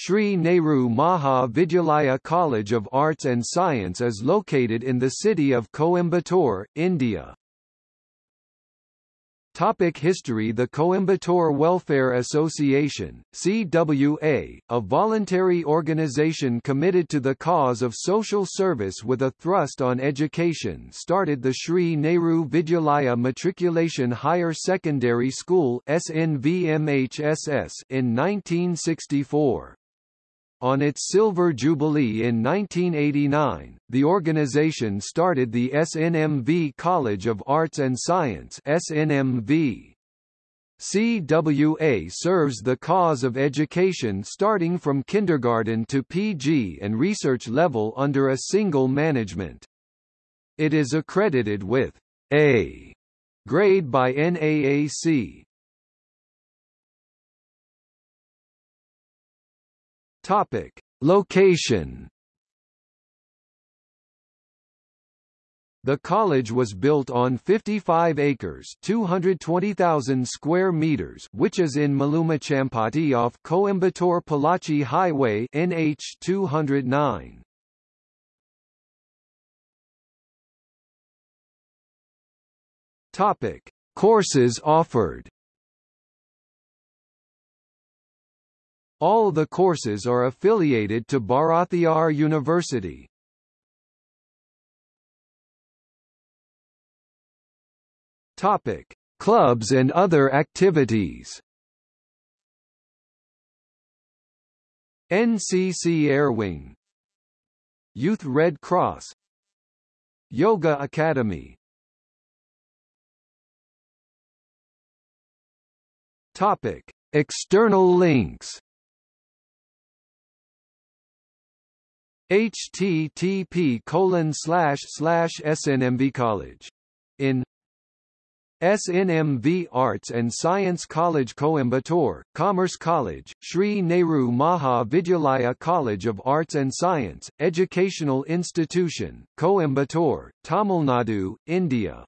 Sri Nehru Maha Vidyalaya College of Arts and Science is located in the city of Coimbatore, India. Topic history The Coimbatore Welfare Association, CWA, a voluntary organization committed to the cause of social service with a thrust on education started the Sri Nehru Vidyalaya Matriculation Higher Secondary School in 1964. On its silver jubilee in 1989, the organization started the SNMV College of Arts and Science SNMV. CWA serves the cause of education starting from kindergarten to PG and research level under a single management. It is accredited with A grade by NAAC. Topic: Location. The college was built on 55 acres, 220,000 square meters, which is in Malumichampatti off Coimbatore-Pollachi Highway NH 209. Topic: Courses offered. All the courses are affiliated to Bharathiar University. Topic: Clubs and other activities. NCC Airwing Youth Red Cross. Yoga Academy. Topic: External links http colon slash slash snmv college in SNMV Arts and Science College Coimbatore, Commerce College, Sri Nehru Maha Vidyalaya College of Arts and Science, Educational Institution, Coimbatore, Tamil Nadu, India